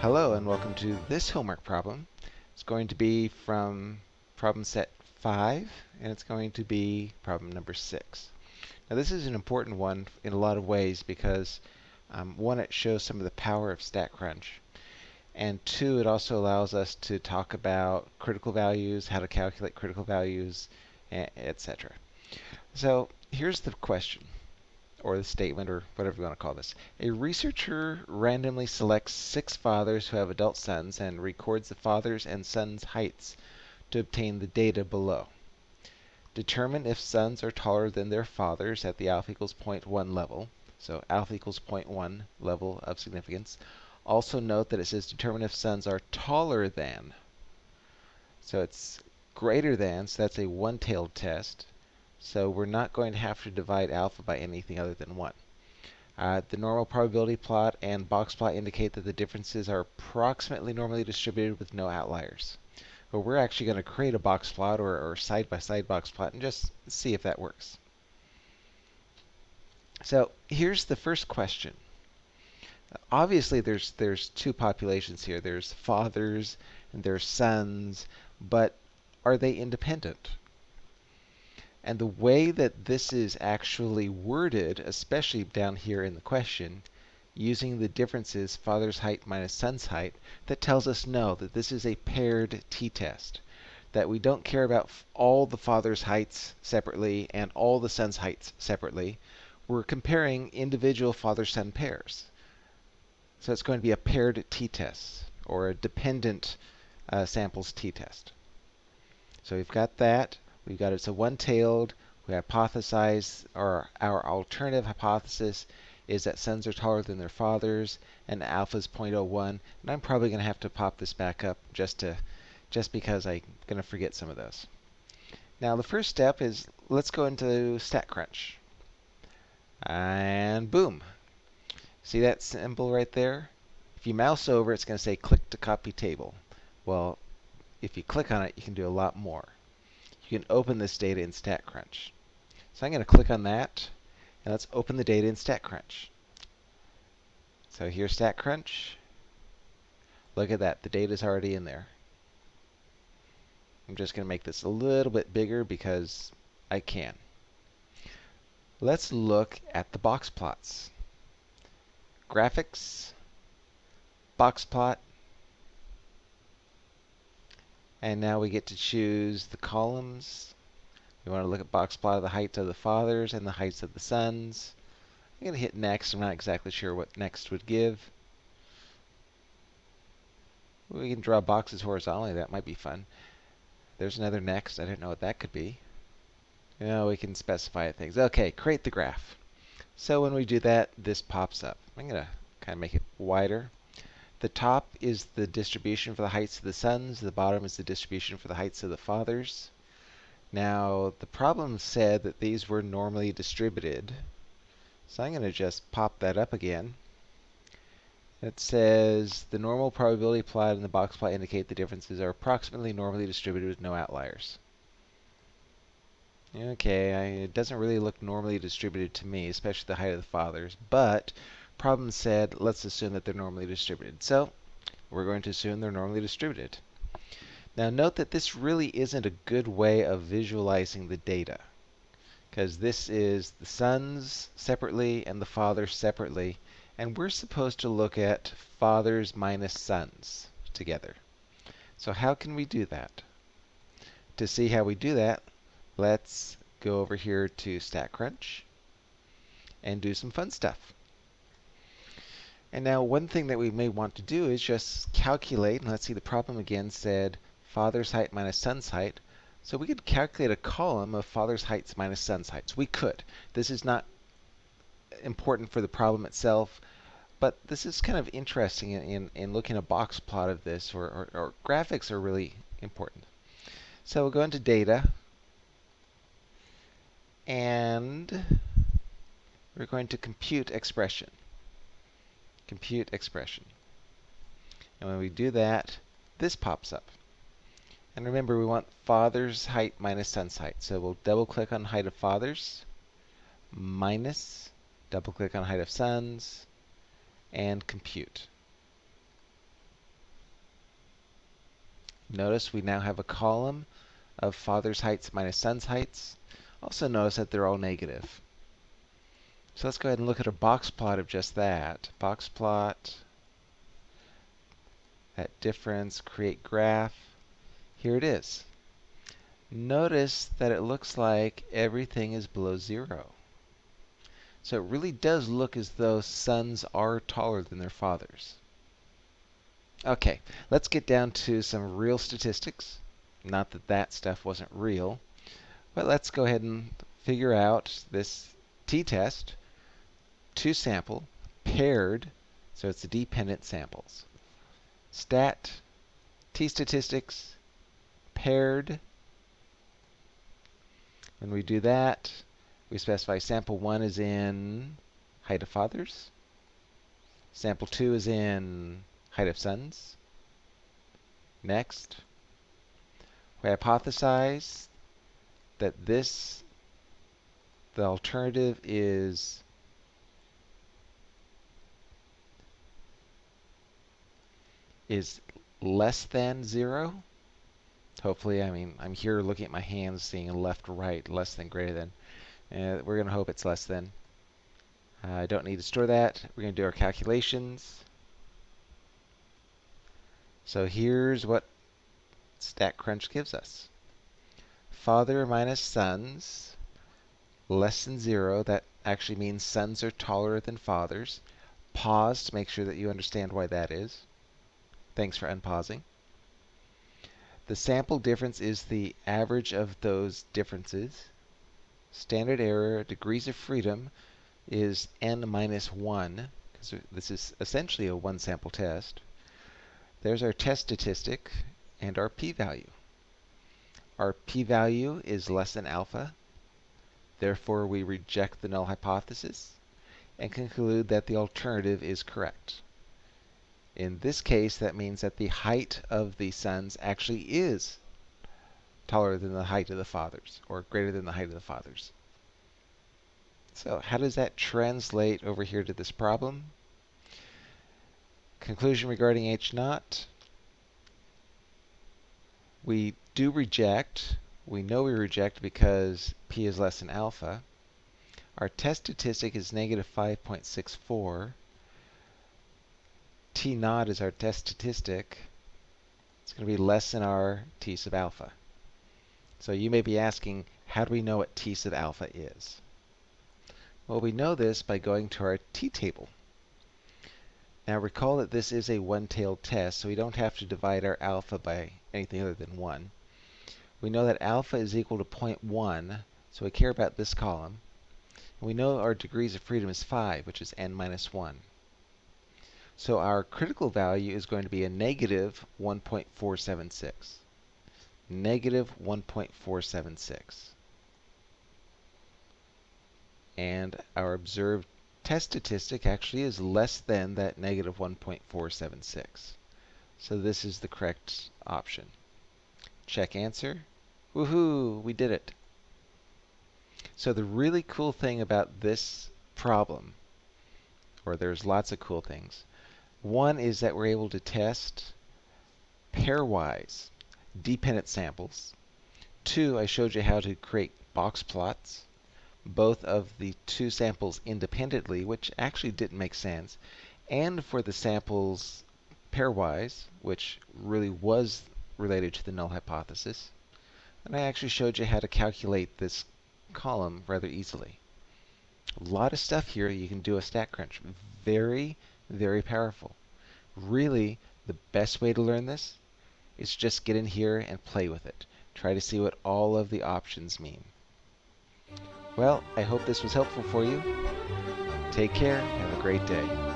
Hello and welcome to this homework problem. It's going to be from problem set 5 and it's going to be problem number 6. Now this is an important one in a lot of ways because um, one, it shows some of the power of StatCrunch and two, it also allows us to talk about critical values, how to calculate critical values, etc. So here's the question or the statement, or whatever you want to call this. A researcher randomly selects six fathers who have adult sons and records the fathers and sons' heights to obtain the data below. Determine if sons are taller than their fathers at the alpha equals 0.1 level. So alpha equals 0.1 level of significance. Also note that it says determine if sons are taller than. So it's greater than, so that's a one-tailed test. So we're not going to have to divide alpha by anything other than 1. Uh, the normal probability plot and box plot indicate that the differences are approximately normally distributed with no outliers. But we're actually going to create a box plot or or side-by-side -side box plot and just see if that works. So here's the first question. Obviously, there's there's two populations here. There's fathers and there's sons, but are they independent? And the way that this is actually worded, especially down here in the question, using the differences father's height minus son's height, that tells us no, that this is a paired t-test. That we don't care about all the father's heights separately and all the son's heights separately. We're comparing individual father-son pairs. So it's going to be a paired t-test, or a dependent uh, samples t-test. So we've got that. We've got it. So one-tailed. We hypothesize, or our alternative hypothesis is that sons are taller than their fathers, and alpha is 0.01. And I'm probably going to have to pop this back up just to, just because I'm going to forget some of those. Now the first step is let's go into StatCrunch. And boom. See that symbol right there? If you mouse over, it's going to say click to copy table. Well, if you click on it, you can do a lot more you can open this data in StatCrunch. So I'm going to click on that, and let's open the data in StatCrunch. So here's StatCrunch. Look at that, the data is already in there. I'm just going to make this a little bit bigger because I can. Let's look at the box plots. Graphics, box plot, and now we get to choose the columns. We want to look at box plot of the heights of the fathers and the heights of the sons. I'm going to hit next. I'm not exactly sure what next would give. We can draw boxes horizontally. That might be fun. There's another next. I don't know what that could be. Know, we can specify things. Okay, create the graph. So when we do that, this pops up. I'm going to kind of make it wider. The top is the distribution for the heights of the sons. The bottom is the distribution for the heights of the fathers. Now, the problem said that these were normally distributed. So I'm going to just pop that up again. It says the normal probability plot and the box plot indicate the differences are approximately normally distributed with no outliers. Okay, I, it doesn't really look normally distributed to me, especially the height of the fathers, but problem said, let's assume that they're normally distributed. So we're going to assume they're normally distributed. Now note that this really isn't a good way of visualizing the data because this is the sons separately and the fathers separately and we're supposed to look at fathers minus sons together. So how can we do that? To see how we do that, let's go over here to StatCrunch and do some fun stuff. And now one thing that we may want to do is just calculate, and let's see the problem again said father's height minus son's height. So we could calculate a column of father's heights minus son's heights. We could. This is not important for the problem itself, but this is kind of interesting in, in, in looking a box plot of this, or, or, or graphics are really important. So we'll go into data, and we're going to compute expression compute expression. And when we do that, this pops up. And remember, we want father's height minus son's height. So we'll double click on height of fathers, minus, double click on height of sons, and compute. Notice we now have a column of father's heights minus son's heights. Also notice that they're all negative. So let's go ahead and look at a box plot of just that. Box plot, that difference, create graph. Here it is. Notice that it looks like everything is below zero. So it really does look as though sons are taller than their fathers. Okay, let's get down to some real statistics. Not that that stuff wasn't real, but let's go ahead and figure out this t-test, two sample, paired, so it's the dependent samples. Stat, t-statistics, paired. When we do that, we specify sample 1 is in height of fathers. Sample 2 is in height of sons. Next, we hypothesize that this, the alternative is is less than zero. Hopefully, I mean, I'm here looking at my hands, seeing left, right, less than, greater than. And we're going to hope it's less than. I uh, don't need to store that. We're going to do our calculations. So here's what StatCrunch gives us. Father minus sons less than zero. That actually means sons are taller than fathers. Pause to make sure that you understand why that is. Thanks for unpausing. The sample difference is the average of those differences. Standard error, degrees of freedom, is n minus 1, because this is essentially a one sample test. There's our test statistic and our p-value. Our p-value is less than alpha. Therefore, we reject the null hypothesis and conclude that the alternative is correct. In this case, that means that the height of the sons actually is taller than the height of the fathers, or greater than the height of the fathers. So how does that translate over here to this problem? Conclusion regarding H naught. We do reject. We know we reject because P is less than alpha. Our test statistic is negative 5.64. T naught is our test statistic. It's going to be less than our T sub alpha. So you may be asking, how do we know what T sub alpha is? Well, we know this by going to our t-table. Now recall that this is a one-tailed test, so we don't have to divide our alpha by anything other than 1. We know that alpha is equal to 0.1, so we care about this column. And we know our degrees of freedom is 5, which is n minus 1. So our critical value is going to be a negative 1.476. Negative 1.476. And our observed test statistic actually is less than that negative 1.476. So this is the correct option. Check answer. Woohoo! We did it. So the really cool thing about this problem, or there's lots of cool things, one is that we're able to test pairwise dependent samples. Two, I showed you how to create box plots both of the two samples independently, which actually didn't make sense, and for the samples pairwise, which really was related to the null hypothesis. And I actually showed you how to calculate this column rather easily. A lot of stuff here you can do a StatCrunch. Very, very powerful. Really, the best way to learn this is just get in here and play with it. Try to see what all of the options mean. Well, I hope this was helpful for you. Take care. Have a great day.